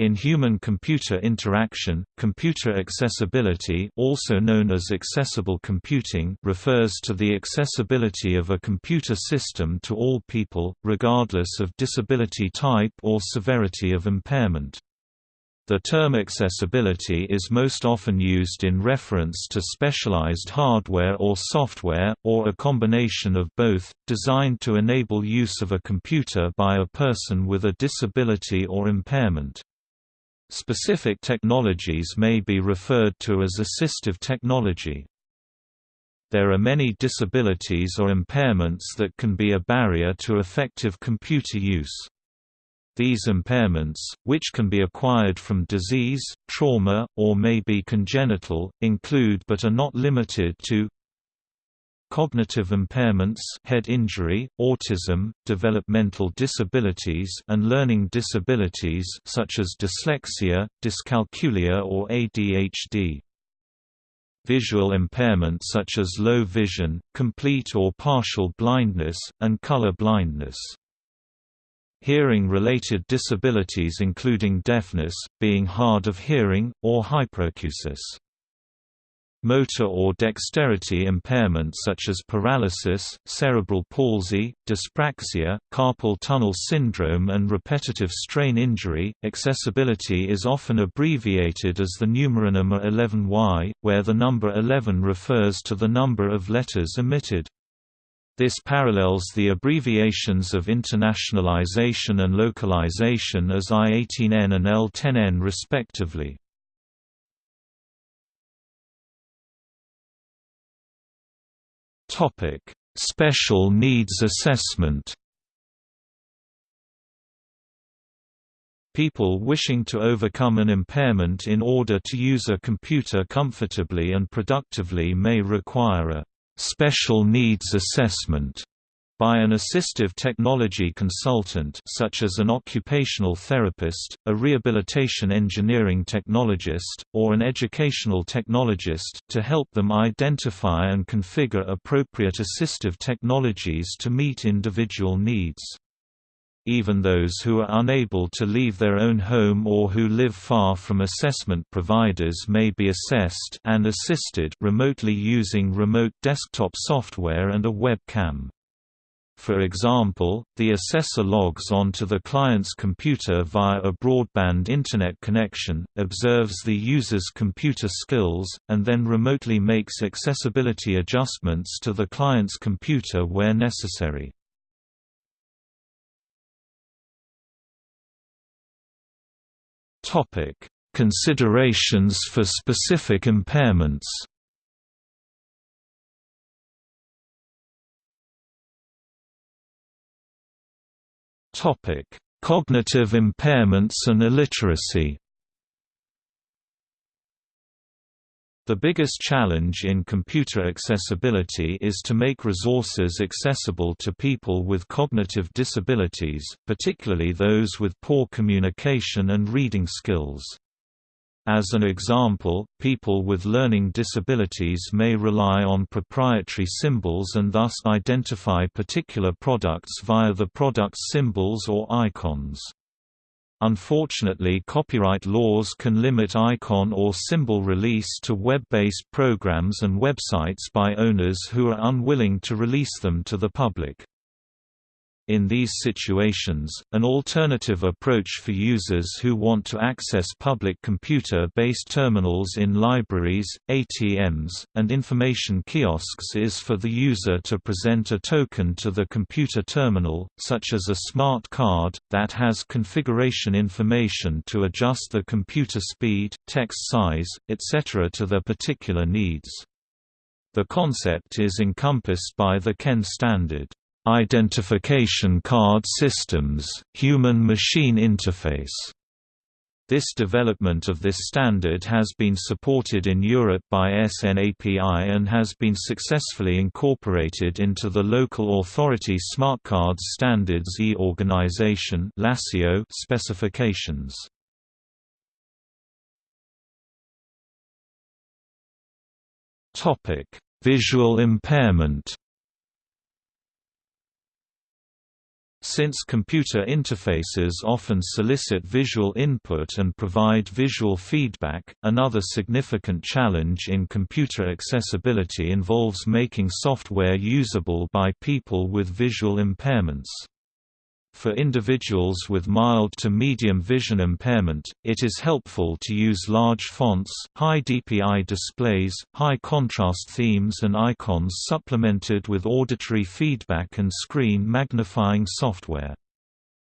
In human-computer interaction, computer accessibility also known as accessible computing refers to the accessibility of a computer system to all people, regardless of disability type or severity of impairment. The term accessibility is most often used in reference to specialized hardware or software, or a combination of both, designed to enable use of a computer by a person with a disability or impairment. Specific technologies may be referred to as assistive technology. There are many disabilities or impairments that can be a barrier to effective computer use. These impairments, which can be acquired from disease, trauma, or may be congenital, include but are not limited to cognitive impairments head injury, autism, developmental disabilities and learning disabilities such as dyslexia, dyscalculia or ADHD. Visual impairment such as low vision, complete or partial blindness, and color blindness. Hearing-related disabilities including deafness, being hard of hearing, or hyperacusis. Motor or dexterity impairment such as paralysis, cerebral palsy, dyspraxia, carpal tunnel syndrome and repetitive strain injury. Accessibility is often abbreviated as the numeronym 11Y, where the number 11 refers to the number of letters emitted. This parallels the abbreviations of internationalization and localization as I-18N and L10N respectively. Topic: Special needs assessment. People wishing to overcome an impairment in order to use a computer comfortably and productively may require a special needs assessment by an assistive technology consultant such as an occupational therapist, a rehabilitation engineering technologist, or an educational technologist, to help them identify and configure appropriate assistive technologies to meet individual needs. Even those who are unable to leave their own home or who live far from assessment providers may be assessed and assisted remotely using remote desktop software and a webcam. For example, the assessor logs onto the client's computer via a broadband Internet connection, observes the user's computer skills, and then remotely makes accessibility adjustments to the client's computer where necessary. Considerations for specific impairments Topic: Cognitive impairments and illiteracy. The biggest challenge in computer accessibility is to make resources accessible to people with cognitive disabilities, particularly those with poor communication and reading skills. As an example, people with learning disabilities may rely on proprietary symbols and thus identify particular products via the product's symbols or icons. Unfortunately copyright laws can limit icon or symbol release to web-based programs and websites by owners who are unwilling to release them to the public. In these situations, an alternative approach for users who want to access public computer-based terminals in libraries, ATMs, and information kiosks is for the user to present a token to the computer terminal, such as a smart card, that has configuration information to adjust the computer speed, text size, etc. to their particular needs. The concept is encompassed by the Ken standard. Identification Card Systems, Human-Machine Interface. This development of this standard has been supported in Europe by SNAPI and has been successfully incorporated into the Local Authority Smart Cards Standards E-Organization specifications. Visual impairment Since computer interfaces often solicit visual input and provide visual feedback, another significant challenge in computer accessibility involves making software usable by people with visual impairments. For individuals with mild to medium vision impairment, it is helpful to use large fonts, high DPI displays, high contrast themes and icons supplemented with auditory feedback and screen magnifying software.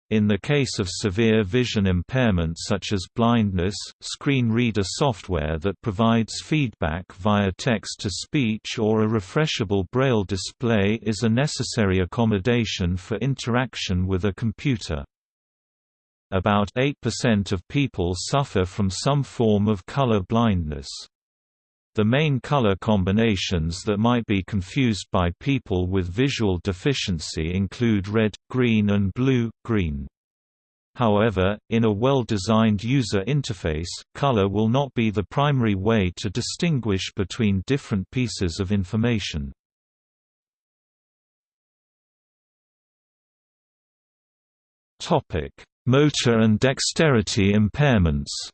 In the case of severe vision impairment such as blindness, screen reader software that provides feedback via text-to-speech or a refreshable braille display is a necessary accommodation for interaction with a computer. About 8% of people suffer from some form of color blindness. The main color combinations that might be confused by people with visual deficiency include red, green and blue-green. However, in a well-designed user interface, color will not be the primary way to distinguish between different pieces of information. Motor and dexterity impairments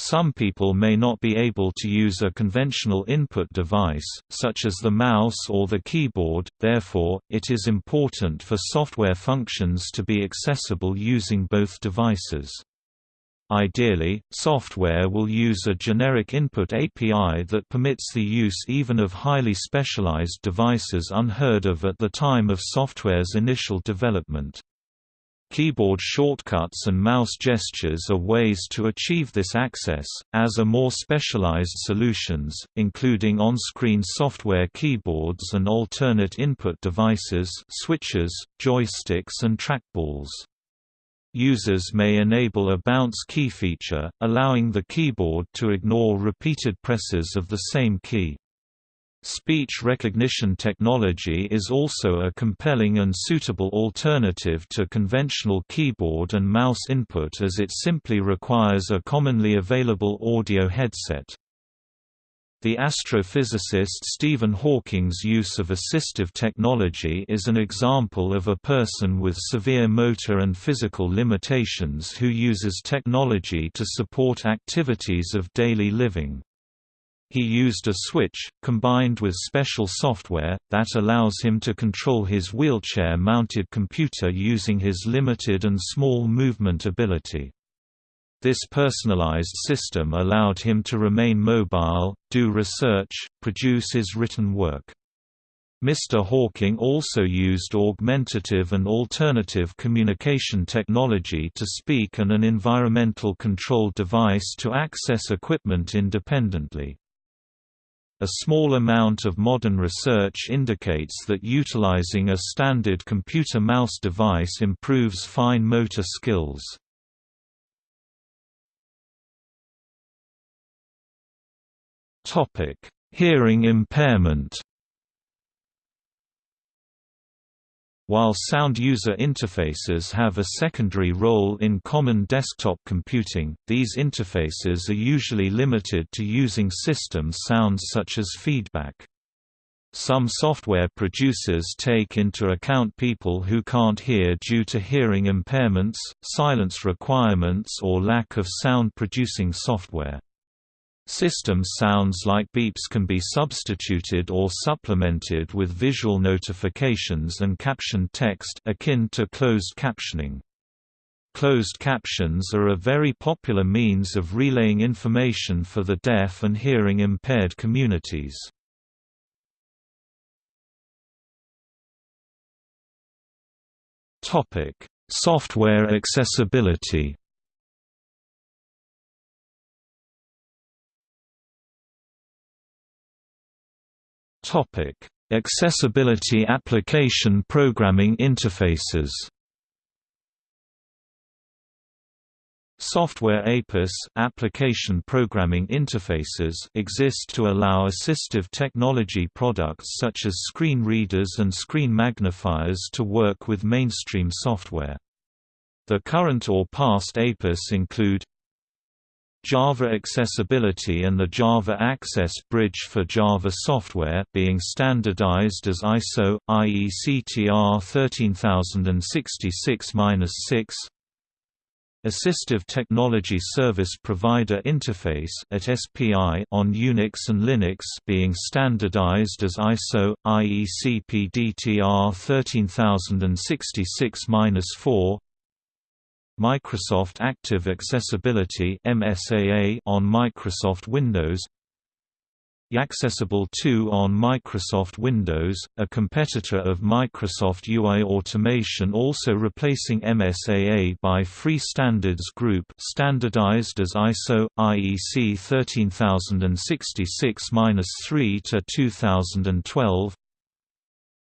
Some people may not be able to use a conventional input device, such as the mouse or the keyboard, therefore, it is important for software functions to be accessible using both devices. Ideally, software will use a generic input API that permits the use even of highly specialized devices unheard of at the time of software's initial development. Keyboard shortcuts and mouse gestures are ways to achieve this access, as are more specialized solutions, including on-screen software keyboards and alternate input devices switches, joysticks and trackballs. Users may enable a bounce key feature, allowing the keyboard to ignore repeated presses of the same key. Speech recognition technology is also a compelling and suitable alternative to conventional keyboard and mouse input as it simply requires a commonly available audio headset. The astrophysicist Stephen Hawking's use of assistive technology is an example of a person with severe motor and physical limitations who uses technology to support activities of daily living. He used a switch, combined with special software, that allows him to control his wheelchair-mounted computer using his limited and small movement ability. This personalized system allowed him to remain mobile, do research, produce his written work. Mr. Hawking also used augmentative and alternative communication technology to speak and an environmental control device to access equipment independently. A small amount of modern research indicates that utilizing a standard computer mouse device improves fine motor skills. Hearing impairment While sound user interfaces have a secondary role in common desktop computing, these interfaces are usually limited to using system sounds such as feedback. Some software producers take into account people who can't hear due to hearing impairments, silence requirements or lack of sound-producing software. System sounds like beeps can be substituted or supplemented with visual notifications and captioned text akin to closed captioning. Closed captions are a very popular means of relaying information for the deaf and hearing impaired communities. Software accessibility Topic: Accessibility application programming interfaces. Software APIS application programming interfaces exist to allow assistive technology products such as screen readers and screen magnifiers to work with mainstream software. The current or past APIS include Java Accessibility and the Java Access Bridge for Java software being standardized as ISO IEC/TR 13066-6 Assistive Technology Service Provider Interface AT-SPI on Unix and Linux being standardized as ISO IEC PDTR 13066-4 Microsoft Active Accessibility MSAA on Microsoft Windows IAccessible 2 on Microsoft Windows, a competitor of Microsoft UI Automation also replacing MSAA by Free Standards Group standardized as ISO, IEC 13066-3 2012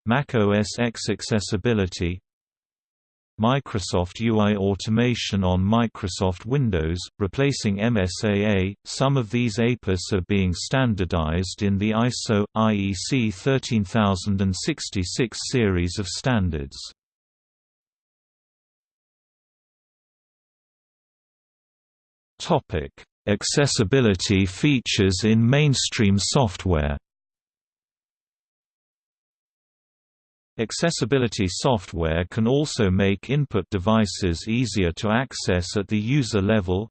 Mac OS X Accessibility Microsoft UI Automation on Microsoft Windows, replacing MSAA. Some of these APIs are being standardized in the ISO IEC 13066 series of standards. Topic: Accessibility features in mainstream software. Accessibility software can also make input devices easier to access at the user level.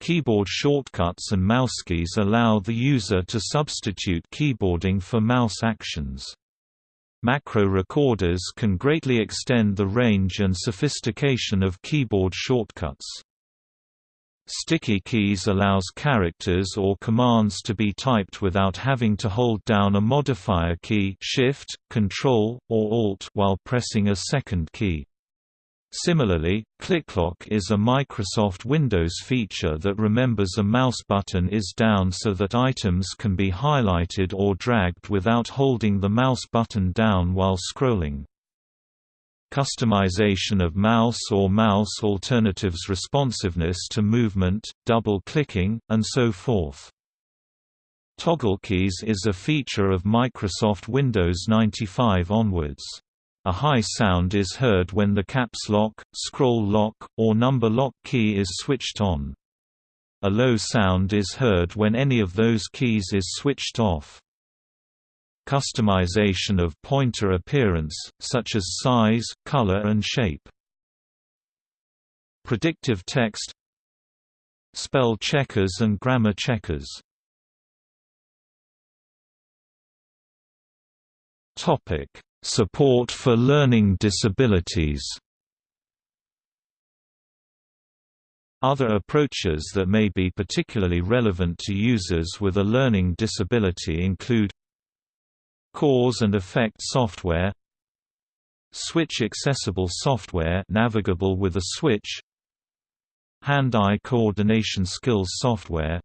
Keyboard shortcuts and mouse keys allow the user to substitute keyboarding for mouse actions. Macro recorders can greatly extend the range and sophistication of keyboard shortcuts. Sticky keys allows characters or commands to be typed without having to hold down a modifier key Shift, Control, or Alt while pressing a second key. Similarly, ClickLock is a Microsoft Windows feature that remembers a mouse button is down so that items can be highlighted or dragged without holding the mouse button down while scrolling customization of mouse or mouse alternatives responsiveness to movement, double-clicking, and so forth. Toggle keys is a feature of Microsoft Windows 95 onwards. A high sound is heard when the caps lock, scroll lock, or number lock key is switched on. A low sound is heard when any of those keys is switched off customization of pointer appearance, such as size, color and shape. Predictive text. Spell checkers and grammar checkers. Topic: Support for learning disabilities. Other approaches that may be particularly relevant to users with a learning disability include Cause and effect software Switch accessible software navigable with a switch Hand-eye coordination skills software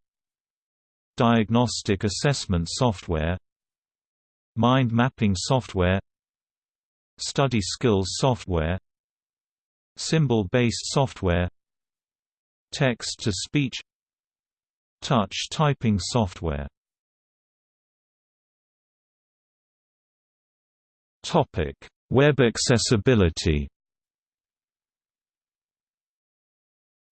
Diagnostic assessment software Mind mapping software Study skills software Symbol-based software Text-to-speech Touch typing software Topic: Web accessibility.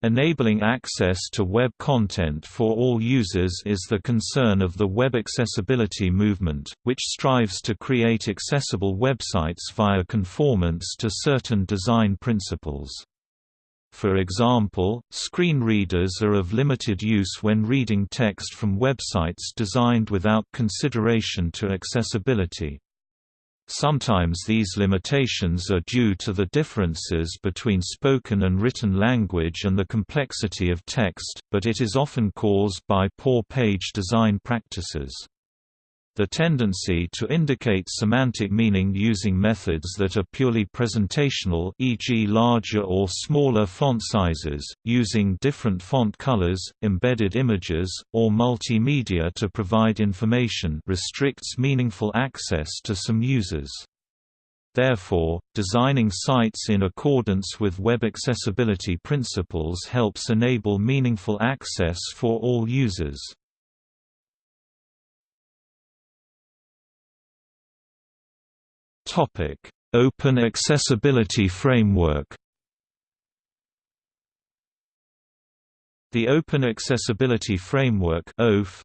Enabling access to web content for all users is the concern of the web accessibility movement, which strives to create accessible websites via conformance to certain design principles. For example, screen readers are of limited use when reading text from websites designed without consideration to accessibility. Sometimes these limitations are due to the differences between spoken and written language and the complexity of text, but it is often caused by poor page design practices. The tendency to indicate semantic meaning using methods that are purely presentational e.g. larger or smaller font sizes, using different font colors, embedded images, or multimedia to provide information restricts meaningful access to some users. Therefore, designing sites in accordance with web accessibility principles helps enable meaningful access for all users. Topic: Open Accessibility Framework. The Open Accessibility Framework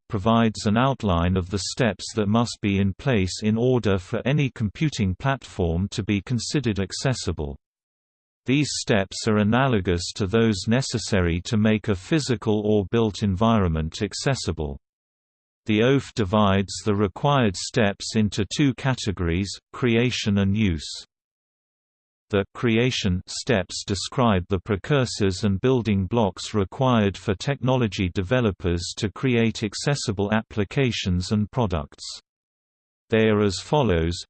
provides an outline of the steps that must be in place in order for any computing platform to be considered accessible. These steps are analogous to those necessary to make a physical or built environment accessible. The OAF divides the required steps into two categories, creation and use. The creation steps describe the precursors and building blocks required for technology developers to create accessible applications and products. They are as follows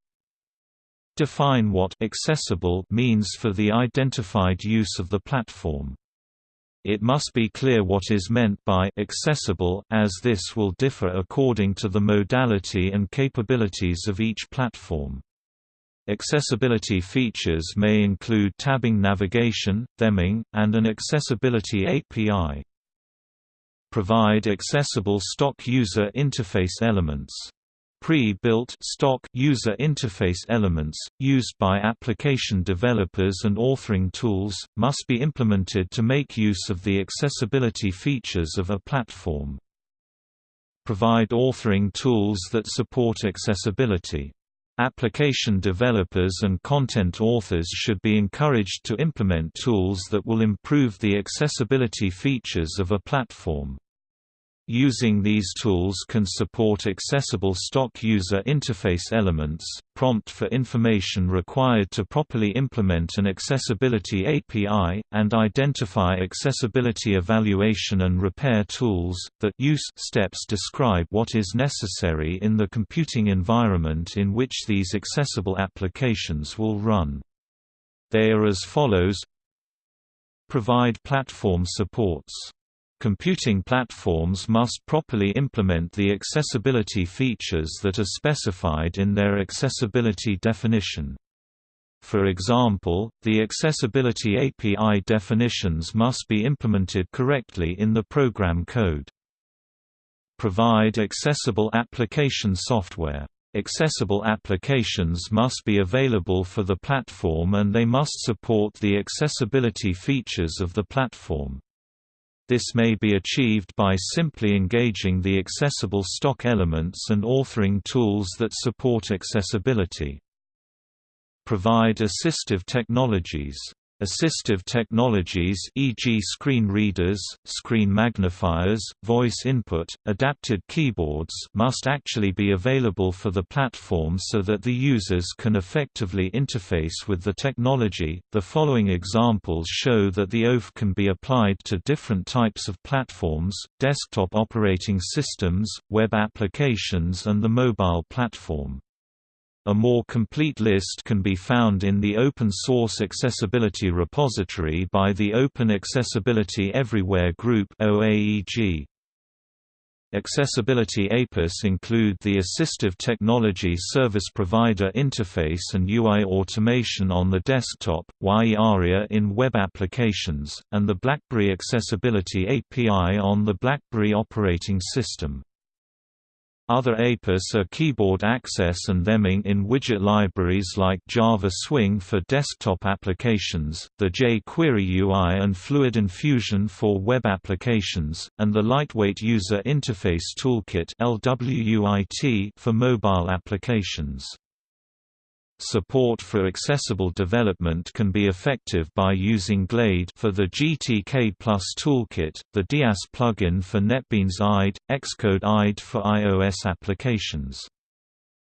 Define what accessible means for the identified use of the platform. It must be clear what is meant by accessible, as this will differ according to the modality and capabilities of each platform. Accessibility features may include tabbing navigation, theming, and an accessibility API. Provide accessible stock user interface elements. Pre-built stock user interface elements, used by application developers and authoring tools, must be implemented to make use of the accessibility features of a platform. Provide authoring tools that support accessibility. Application developers and content authors should be encouraged to implement tools that will improve the accessibility features of a platform. Using these tools can support accessible stock user interface elements, prompt for information required to properly implement an accessibility API, and identify accessibility evaluation and repair tools. That use steps describe what is necessary in the computing environment in which these accessible applications will run. They are as follows Provide platform supports Computing platforms must properly implement the accessibility features that are specified in their accessibility definition. For example, the accessibility API definitions must be implemented correctly in the program code. Provide accessible application software. Accessible applications must be available for the platform and they must support the accessibility features of the platform. This may be achieved by simply engaging the accessible stock elements and authoring tools that support accessibility. Provide assistive technologies Assistive technologies e.g. screen readers, screen magnifiers, voice input, adapted keyboards must actually be available for the platform so that the users can effectively interface with the technology. The following examples show that the OAF can be applied to different types of platforms, desktop operating systems, web applications and the mobile platform. A more complete list can be found in the Open Source Accessibility Repository by the Open Accessibility Everywhere Group OAEG. Accessibility APIs include the Assistive Technology Service Provider Interface and UI automation on the desktop, WAI-ARIA in web applications, and the BlackBerry Accessibility API on the BlackBerry operating system. Other APIs are keyboard access and theming in widget libraries like Java Swing for desktop applications, the jQuery UI and Fluid Infusion for web applications, and the Lightweight User Interface Toolkit for mobile applications. Support for accessible development can be effective by using Glade for the GTK Plus toolkit, the Dias plugin for NetBeans IDE, Xcode IDE for iOS applications.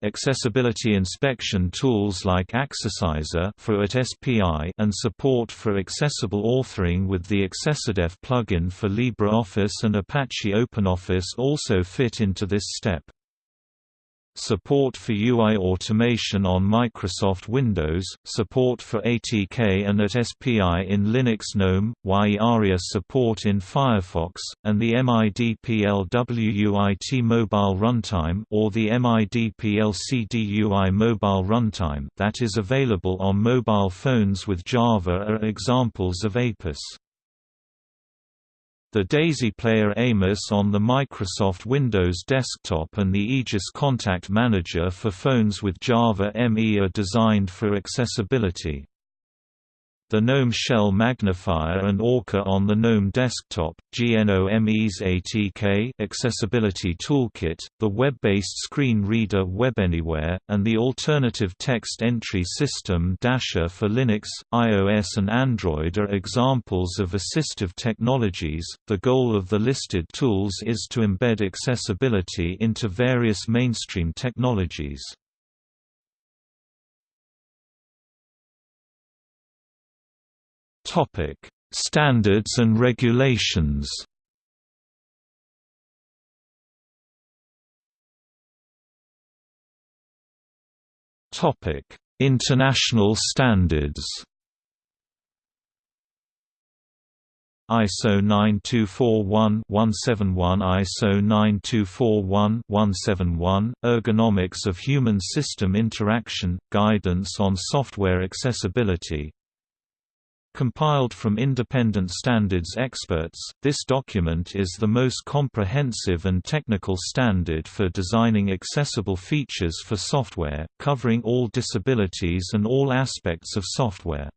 Accessibility inspection tools like Accerciser for AT-SPI and support for accessible authoring with the AccessODF plugin for LibreOffice and Apache OpenOffice also fit into this step. Support for UI automation on Microsoft Windows, support for ATK and AT-SPI in Linux GNOME, WAI-ARIA support in Firefox, and the MIDPLWUIT mobile runtime or the MIDPLCDUI mobile runtime that is available on mobile phones with Java are examples of APIS. The Daisy Player AMIS on the Microsoft Windows desktop and the Aegis Contact Manager for phones with Java ME are designed for accessibility. The GNOME Shell Magnifier and Orca on the GNOME Desktop, GNOME's ATK Accessibility Toolkit, the web-based screen reader WebAnywhere, and the alternative text entry system Dasher for Linux, iOS and Android are examples of assistive technologies. The goal of the listed tools is to embed accessibility into various mainstream technologies. Topic: Standards and regulations. Topic: International standards. ISO 9241-171 ISO 9241-171 Ergonomics of Human System Interaction Guidance on Software Accessibility Compiled from independent standards experts, this document is the most comprehensive and technical standard for designing accessible features for software, covering all disabilities and all aspects of software.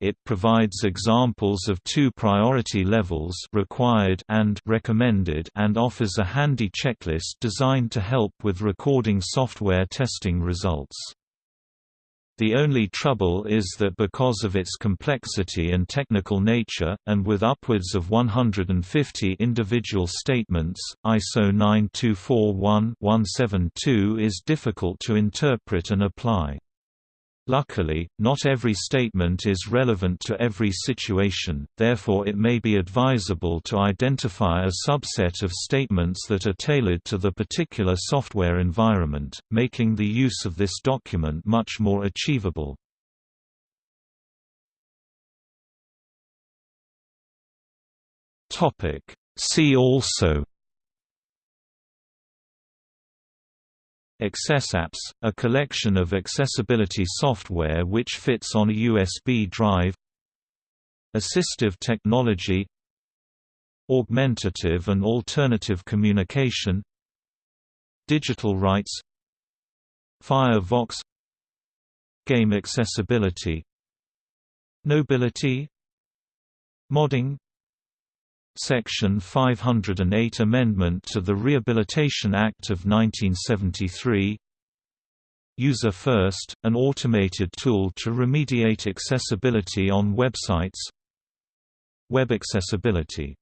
It provides examples of two priority levels required and recommended and offers a handy checklist designed to help with recording software testing results. The only trouble is that because of its complexity and technical nature, and with upwards of 150 individual statements, ISO 9241-172 is difficult to interpret and apply. Luckily, not every statement is relevant to every situation, therefore it may be advisable to identify a subset of statements that are tailored to the particular software environment, making the use of this document much more achievable. See also AccessApps, a collection of accessibility software which fits on a USB drive. Assistive technology. Augmentative and alternative communication. Digital rights. Firevox. Game accessibility. Knowbility Modding Section 508 Amendment to the Rehabilitation Act of 1973 User First, an automated tool to remediate accessibility on websites. Web accessibility